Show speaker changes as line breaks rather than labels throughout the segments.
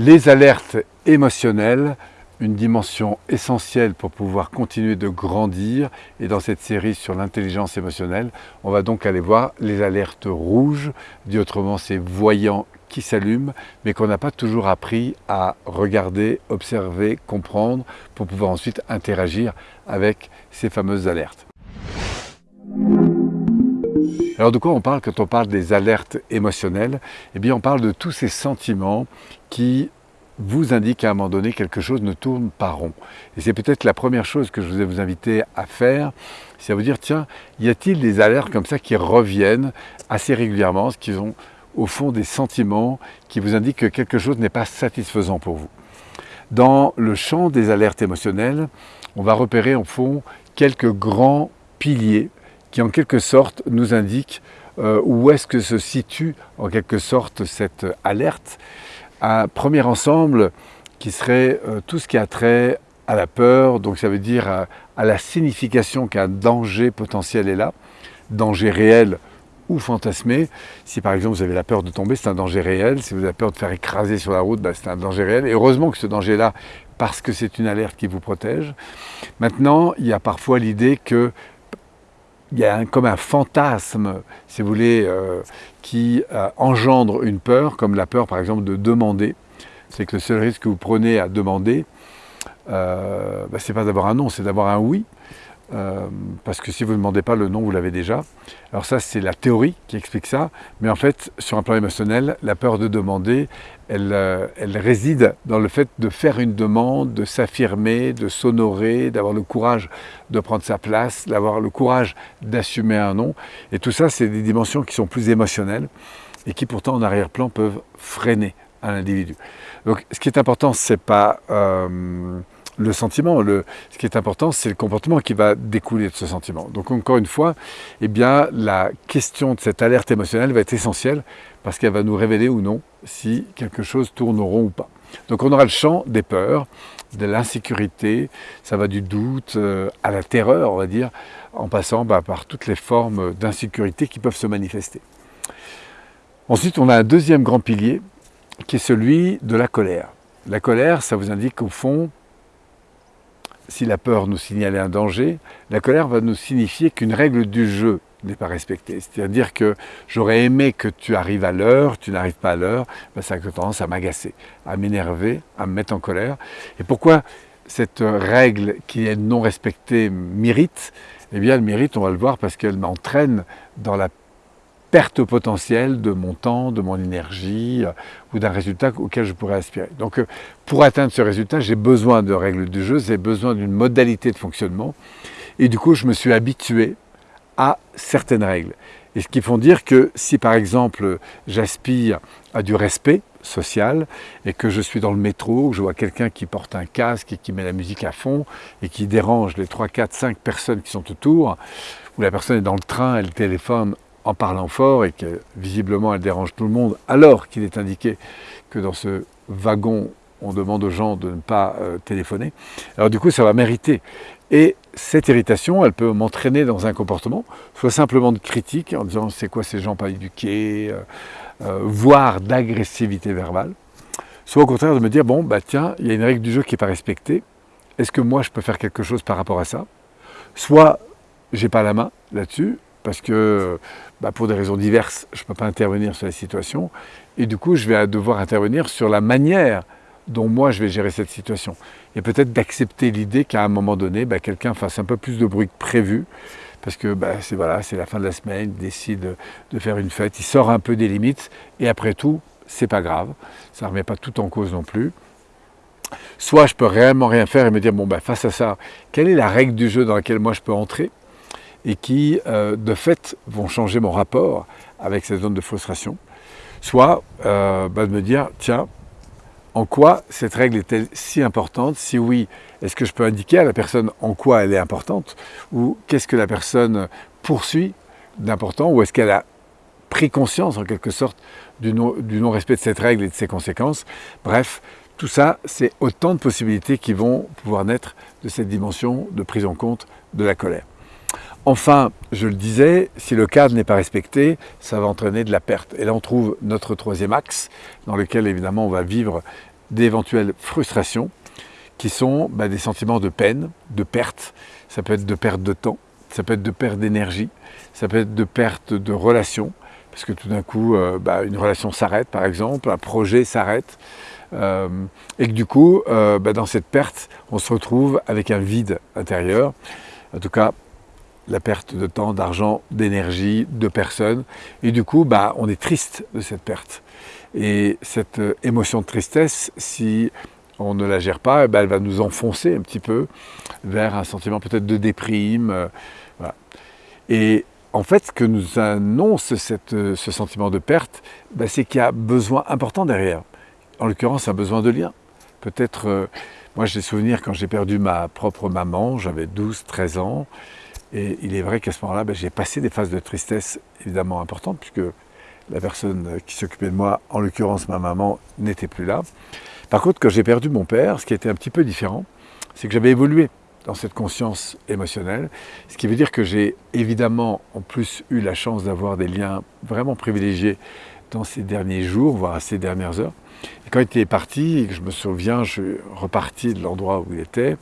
Les alertes émotionnelles, une dimension essentielle pour pouvoir continuer de grandir. Et dans cette série sur l'intelligence émotionnelle, on va donc aller voir les alertes rouges, dit autrement ces voyants qui s'allument, mais qu'on n'a pas toujours appris à regarder, observer, comprendre, pour pouvoir ensuite interagir avec ces fameuses alertes. Alors de quoi on parle quand on parle des alertes émotionnelles? Eh bien on parle de tous ces sentiments qui vous indiquent à un moment donné quelque chose ne tourne pas rond. Et c'est peut-être la première chose que je voulais vous inviter à faire, c'est à vous dire, tiens, y a-t-il des alertes comme ça qui reviennent assez régulièrement, ce qui sont au fond des sentiments qui vous indiquent que quelque chose n'est pas satisfaisant pour vous? Dans le champ des alertes émotionnelles, on va repérer en fond quelques grands piliers qui en quelque sorte nous indiquent euh, où est-ce que se situe en quelque sorte cette alerte. Un premier ensemble qui serait euh, tout ce qui a trait à la peur, donc ça veut dire à, la signification qu'un danger potentiel est là, danger réel ou fantasmé. Si par exemple vous avez la peur de tomber, c'est un danger réel. Si vous avez peur de faire écraser sur la route, ben, c'est un danger réel. Et heureusement que ce danger-là, parce que c'est une alerte qui vous protège. Maintenant, il y a parfois l'idée que il y a comme un fantasme, si vous voulez, euh, qui euh, engendre une peur, comme la peur par exemple de demander. C'est que le seul risque que vous prenez à demander, euh, ben, ce n'est pas d'avoir un non, c'est d'avoir un oui. Euh, parce que si vous ne demandez pas le nom, vous l'avez déjà. Alors ça, c'est la théorie qui explique ça, mais en fait, sur un plan émotionnel, la peur de demander, elle, euh, elle réside dans le fait de faire une demande, de s'affirmer, de s'honorer, d'avoir le courage de prendre sa place, d'avoir le courage d'assumer un nom. Et tout ça, c'est des dimensions qui sont plus émotionnelles et qui pourtant, en arrière-plan, peuvent freiner un individu. Donc, ce qui est important, c'est pas... Euh, le sentiment. Ce qui est important, c'est le comportement qui va découler de ce sentiment. Donc encore une fois, eh bien, la question de cette alerte émotionnelle va être essentielle parce qu'elle va nous révéler ou non si quelque chose tourne rond ou pas. Donc on aura le champ des peurs, de l'insécurité, ça va du doute euh, à la terreur, on va dire, en passant bah, par toutes les formes d'insécurité qui peuvent se manifester. Ensuite, on a un deuxième grand pilier qui est celui de la colère. La colère, ça vous indique au fond si la peur nous signalait un danger, la colère va nous signifier qu'une règle du jeu n'est pas respectée. C'est-à-dire que j'aurais aimé que tu arrives à l'heure, tu n'arrives pas à l'heure, ben ça a tendance à m'agacer, à m'énerver, à me mettre en colère. Et pourquoi cette règle qui est non respectée mérite? Eh bien, elle mérite, on va le voir, parce qu'elle m'entraîne dans la perte potentielle de mon temps, de mon énergie euh, ou d'un résultat auquel je pourrais aspirer. Donc euh, pour atteindre ce résultat, j'ai besoin de règles du jeu, j'ai besoin d'une modalité de fonctionnement et du coup je me suis habitué à certaines règles. Et ce qui font dire que si par exemple j'aspire à du respect social et que je suis dans le métro, que je vois quelqu'un qui porte un casque et qui met la musique à fond et qui dérange les 3, 4, 5 personnes qui sont autour, ou la personne est dans le train, elle téléphone en parlant fort et que visiblement elle dérange tout le monde, alors qu'il est indiqué que dans ce wagon, on demande aux gens de ne pas euh, téléphoner. Alors du coup, ça va mériter. Et cette irritation, elle peut m'entraîner dans un comportement, soit simplement de critique, en disant c'est quoi ces gens pas éduqués, euh, euh, voire d'agressivité verbale, soit au contraire de me dire, bon, bah tiens, il y a une règle du jeu qui n'est pas respectée, est-ce que moi je peux faire quelque chose par rapport à ça? Soit j'ai pas la main là-dessus, parce que bah, pour des raisons diverses, je ne peux pas intervenir sur la situation, et du coup, je vais devoir intervenir sur la manière dont moi je vais gérer cette situation. Et peut-être d'accepter l'idée qu'à un moment donné, bah, quelqu'un fasse un peu plus de bruit que prévu, parce que bah, c'est la fin de la semaine, il décide de faire une fête, il sort un peu des limites, et après tout, c'est pas grave, ça ne remet pas tout en cause non plus. Soit je peux réellement rien faire et me dire, bon, bah, face à ça, quelle est la règle du jeu dans laquelle moi je peux entrer? Et qui, euh, de fait, vont changer mon rapport avec cette zone de frustration. Soit euh, bah, de me dire, tiens, en quoi cette règle est-elle si importante? Si oui, est-ce que je peux indiquer à la personne en quoi elle est importante? Ou qu'est-ce que la personne poursuit d'important? Ou est-ce qu'elle a pris conscience en quelque sorte du non-respect de cette règle et de ses conséquences? Bref, tout ça, c'est autant de possibilités qui vont pouvoir naître de cette dimension de prise en compte de la colère. Enfin, je le disais, si le cadre n'est pas respecté, ça va entraîner de la perte. Et là, on trouve notre troisième axe, dans lequel évidemment on va vivre d'éventuelles frustrations qui sont bah, des sentiments de peine, de perte. Ça peut être de perte de temps, ça peut être de perte d'énergie, ça peut être de perte de relation, parce que tout d'un coup, euh, bah, une relation s'arrête par exemple, un projet s'arrête, euh, et que du coup, euh, bah, dans cette perte, on se retrouve avec un vide intérieur. En tout cas, la perte de temps, d'argent, d'énergie, de personnes. Et du coup, bah, on est triste de cette perte. Et cette émotion de tristesse, si on ne la gère pas, eh ben, elle va nous enfoncer un petit peu vers un sentiment peut-être de déprime. Euh, Et en fait, ce que nous annonce cette, ce sentiment de perte, ben, c'est qu'il y a besoin important derrière. En l'occurrence, un besoin de lien. Peut-être, euh, moi j'ai souvenir quand j'ai perdu ma propre maman, j'avais 12-13 ans, et il est vrai qu'à ce moment-là, ben, j'ai passé des phases de tristesse évidemment importantes, puisque la personne qui s'occupait de moi, en l'occurrence ma maman, n'était plus là. Par contre, quand j'ai perdu mon père, ce qui était un petit peu différent, c'est que j'avais évolué dans cette conscience émotionnelle, ce qui veut dire que j'ai évidemment en plus eu la chance d'avoir des liens vraiment privilégiés dans ces derniers jours, voire ces dernières heures. Quand il est parti, je me souviens, je suis reparti de l'endroit où il était,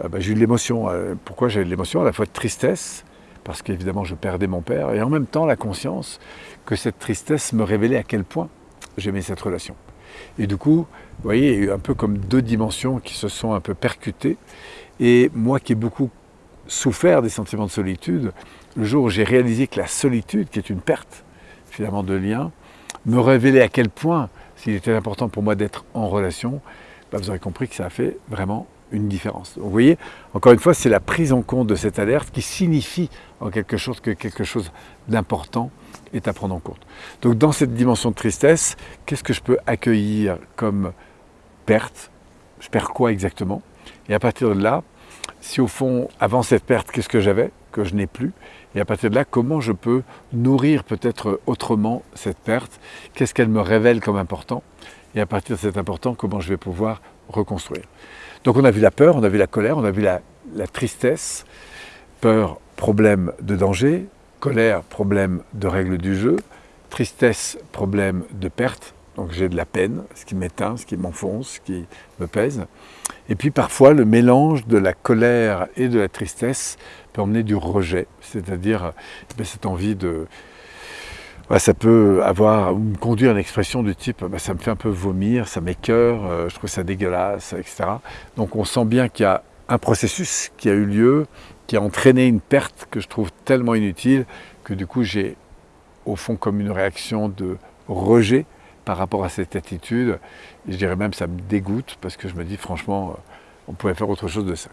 euh, bah, j'ai eu de l'émotion. Euh, pourquoi j'ai eu de l'émotion? À la fois de tristesse, parce qu'évidemment je perdais mon père, et en même temps la conscience que cette tristesse me révélait à quel point j'aimais cette relation. Et du coup, vous voyez, il y a eu un peu comme deux dimensions qui se sont un peu percutées. Et moi qui ai beaucoup souffert des sentiments de solitude, le jour où j'ai réalisé que la solitude, qui est une perte finalement de lien, me révélait à quel point s'il était important pour moi d'être en relation, bah, vous aurez compris que ça a fait vraiment une différence. vous voyez, encore une fois, c'est la prise en compte de cette alerte qui signifie en quelque chose que quelque chose d'important est à prendre en compte. Donc dans cette dimension de tristesse, qu'est-ce que je peux accueillir comme perte? Je perds quoi exactement? Et à partir de là, si au fond, avant cette perte, qu'est-ce que j'avais? Que je n'ai plus. Et à partir de là, comment je peux nourrir peut-être autrement cette perte? Qu'est-ce qu'elle me révèle comme important? Et à partir de cet important, comment je vais pouvoir reconstruire Donc on a vu la peur, on a vu la colère, on a vu la, la tristesse. Peur, problème de danger. Colère, problème de règles du jeu. Tristesse, problème de perte. Donc j'ai de la peine, ce qui m'éteint, ce qui m'enfonce, ce qui me pèse. Et puis parfois le mélange de la colère et de la tristesse peut emmener du rejet, c'est-à-dire eh cette envie de... ça peut avoir ou conduire à une expression du type bah, ça me fait un peu vomir, ça m'écœure, euh, je trouve ça dégueulasse, etc. Donc on sent bien qu'il y a un processus qui a eu lieu, qui a entraîné une perte que je trouve tellement inutile que du coup j'ai au fond comme une réaction de rejet par rapport à cette attitude. Je dirais même ça me dégoûte parce que je me dis franchement, euh, on pourrait faire autre chose de ça.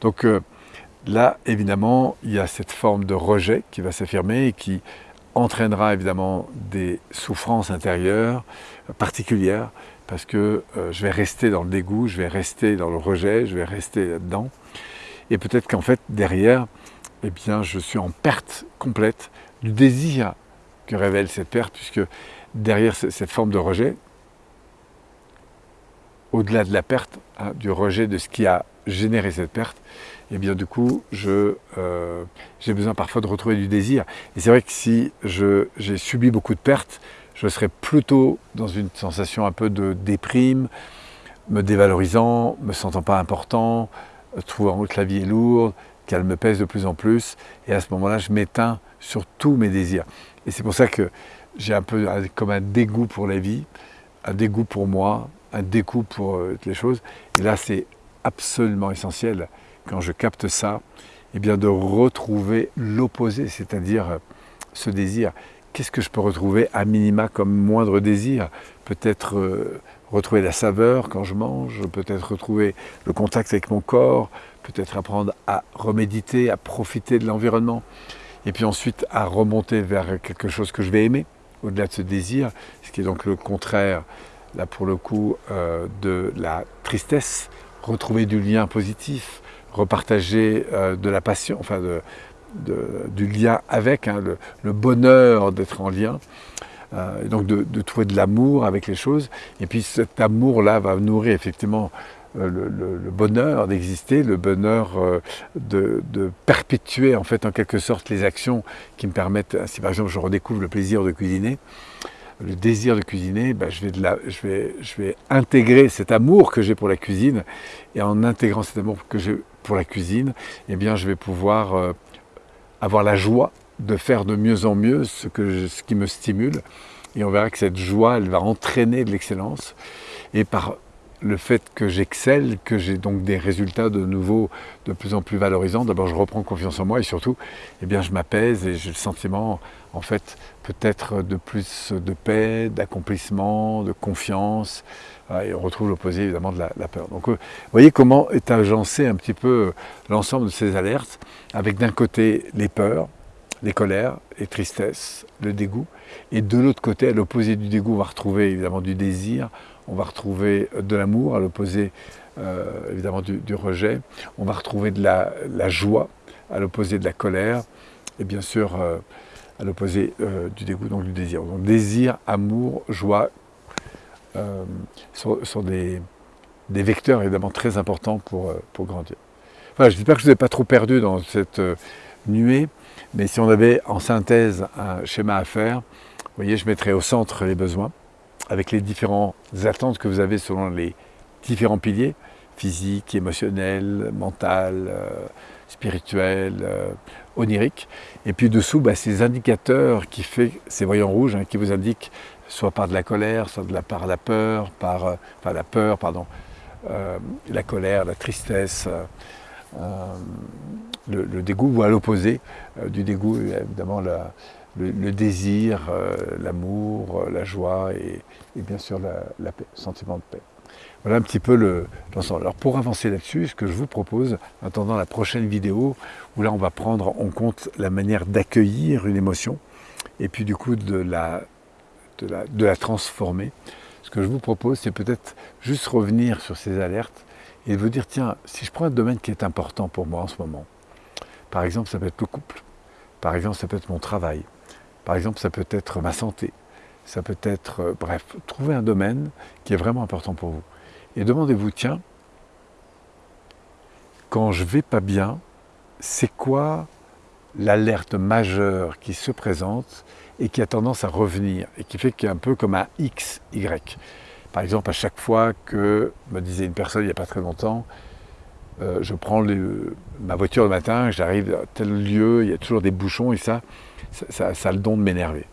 Donc euh, là, évidemment, il y a cette forme de rejet qui va s'affirmer et qui entraînera évidemment des souffrances intérieures particulières parce que euh, je vais rester dans le dégoût, je vais rester dans le rejet, je vais rester là-dedans. Et peut-être qu'en fait, derrière, eh bien, je suis en perte complète du désir que révèle cette perte, puisque derrière cette forme de rejet, au-delà de la perte, hein, du rejet de ce qui a généré cette perte, et eh bien du coup, euh, j'ai besoin parfois de retrouver du désir. Et c'est vrai que si j'ai subi beaucoup de pertes, je serais plutôt dans une sensation un peu de déprime, me dévalorisant, me sentant pas important, trouvant que la vie est lourde, qu'elle me pèse de plus en plus. Et à ce moment-là, je m'éteins sur tous mes désirs. Et c'est pour ça que j'ai un peu comme un dégoût pour la vie, un dégoût pour moi, un dégoût pour euh, les choses. Et là, c'est absolument essentiel, quand je capte ça, eh bien de retrouver l'opposé, c'est-à-dire euh, ce désir. Qu'est-ce que je peux retrouver à minima comme moindre désir? Peut-être euh, retrouver la saveur quand je mange, peut-être retrouver le contact avec mon corps, peut-être apprendre à reméditer, à profiter de l'environnement, et puis ensuite à remonter vers quelque chose que je vais aimer au-delà de ce désir, ce qui est donc le contraire, là pour le coup, euh, de la tristesse, retrouver du lien positif, repartager euh, de la passion, enfin du lien avec, hein, le, bonheur d'être en lien, euh, donc de, de, trouver de l'amour avec les choses, et puis cet amour-là va nourrir effectivement euh, le, bonheur d'exister, le bonheur euh, de, perpétuer en fait en quelque sorte les actions qui me permettent, si par exemple je redécouvre le plaisir de cuisiner, le désir de cuisiner, ben, je, vais je, vais, je vais intégrer cet amour que j'ai pour la cuisine, et en intégrant cet amour que j'ai pour la cuisine, eh bien, je vais pouvoir euh, avoir la joie de faire de mieux en mieux ce, que ce qui me stimule, et on verra que cette joie, elle va entraîner de l'excellence, et par le fait que j'excelle, que j'ai donc des résultats de nouveau de plus en plus valorisants, d'abord je reprends confiance en moi et surtout, eh bien je m'apaise et j'ai le sentiment, en fait, peut-être de plus de paix, d'accomplissement, de confiance, et on retrouve l'opposé évidemment de la, peur. Donc vous voyez comment est agencé un petit peu l'ensemble de ces alertes, avec d'un côté les peurs, les colères, les tristesses, le dégoût, et de l'autre côté, à l'opposé du dégoût, on va retrouver évidemment du désir, on va retrouver de l'amour, à l'opposé euh, évidemment du, rejet, on va retrouver de la, joie, à l'opposé de la colère, et bien sûr euh, à l'opposé euh, du dégoût, donc du désir. Donc désir, amour, joie sont, des, vecteurs évidemment très importants pour, pour grandir. Voilà, je dis pas que je ne vous ai pas trop perdu dans cette nuée, mais si on avait en synthèse un schéma à faire, vous voyez, je mettrais au centre les besoins, avec les différentes attentes que vous avez selon les différents piliers, physique, émotionnel, mental, euh, spirituel, euh, onirique. Et puis dessous, bah, ces indicateurs qui fait, ces voyants rouges, hein, qui vous indiquent soit par de la colère, soit par la peur, par, euh, la peur, pardon, la colère, la tristesse, le, dégoût, ou à l'opposé du dégoût, évidemment, la, le, désir, euh, l'amour, euh, la joie et, bien sûr la, sentiment de paix. Voilà un petit peu l'ensemble. Alors pour avancer là-dessus, ce que je vous propose, en attendant la prochaine vidéo, où là on va prendre en compte la manière d'accueillir une émotion, et puis du coup de la, de la, de la transformer, ce que je vous propose, c'est peut-être juste revenir sur ces alertes et vous dire, tiens, si je prends un domaine qui est important pour moi en ce moment, par exemple, ça peut être le couple, par exemple, ça peut être mon travail, par exemple, ça peut être ma santé, ça peut être, euh, bref, trouver un domaine qui est vraiment important pour vous. Et demandez-vous, tiens, quand je vais pas bien, c'est quoi l'alerte majeure qui se présente et qui a tendance à revenir et qui fait qu'il y a un peu comme un X, Y. Par exemple, à chaque fois que, me disait une personne il n'y a pas très longtemps, euh, je prends ma voiture le matin, j'arrive à tel lieu, il y a toujours des bouchons et ça, ça, a le don de m'énerver.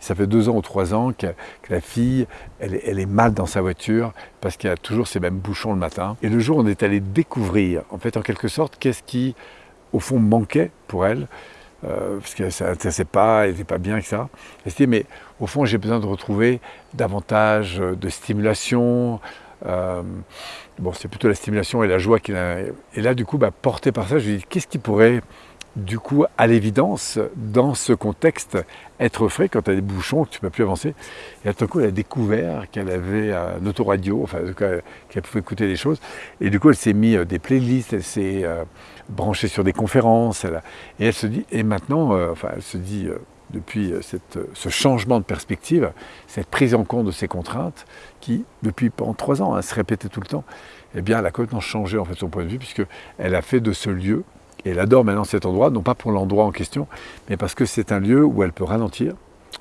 ça fait deux ans ou trois ans que, la fille, elle est, mal dans sa voiture parce qu'il y a toujours ces mêmes bouchons le matin. Et le jour, on est allé découvrir, en fait, en quelque sorte, qu'est-ce qui, au fond, manquait pour elle, euh, parce que ça n'intéressait pas, elle n'était pas bien, etc. Elle s'est dit, mais au fond, j'ai besoin de retrouver davantage de stimulation. Euh, bon, c'est plutôt la stimulation et la joie qu'il a. Et là, du coup, bah, par ça, je lui dit, qu'est-ce qui pourrait du coup, à l'évidence, dans ce contexte, être frais quand tu as des bouchons, que tu ne peux plus avancer? Et à tout coup, elle a découvert qu'elle avait un autoradio, enfin, qu'elle pouvait écouter des choses. Et du coup, elle s'est mis euh, des playlists, elle s'est euh, branchée sur des conférences. et elle se dit, et maintenant, enfin, elle se dit, depuis ce changement de perspective, cette prise en compte de ces contraintes, qui, depuis pendant trois ans, hein, se répétait tout le temps, eh bien, elle a complètement changé en fait son point de vue, puisqu'elle a fait de ce lieu et elle adore maintenant cet endroit, non pas pour l'endroit en question, mais parce que c'est un lieu où elle peut ralentir,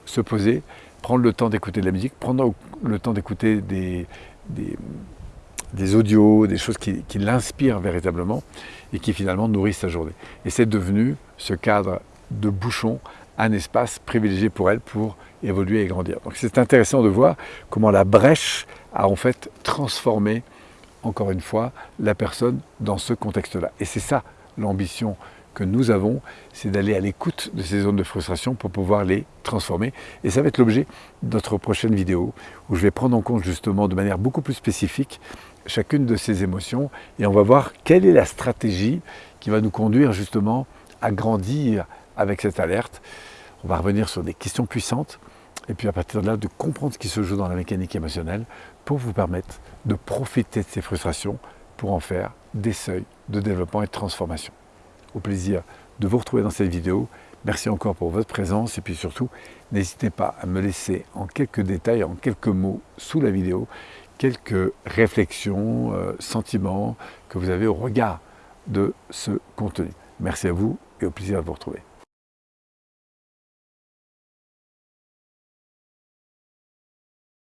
se poser, prendre le temps d'écouter de la musique, prendre le temps d'écouter des, des, audios, des choses qui, l'inspirent véritablement et qui finalement nourrissent sa journée. Et c'est devenu ce cadre de bouchon, un espace privilégié pour elle pour évoluer et grandir. Donc c'est intéressant de voir comment la brèche a en fait transformé, encore une fois, la personne dans ce contexte-là. Et c'est ça l'ambition que nous avons, c'est d'aller à l'écoute de ces zones de frustration pour pouvoir les transformer. Et ça va être l'objet de notre prochaine vidéo, où je vais prendre en compte justement de manière beaucoup plus spécifique chacune de ces émotions, et on va voir quelle est la stratégie qui va nous conduire justement à grandir avec cette alerte. On va revenir sur des questions puissantes, et puis à partir de là, de comprendre ce qui se joue dans la mécanique émotionnelle pour vous permettre de profiter de ces frustrations pour en faire des seuils de développement et de transformation. Au plaisir de vous retrouver dans cette vidéo. Merci encore pour votre présence et puis surtout, n'hésitez pas à me laisser en quelques détails, en quelques mots sous la vidéo, quelques réflexions, euh, sentiments que vous avez au regard de ce contenu. Merci à vous et au plaisir de vous retrouver.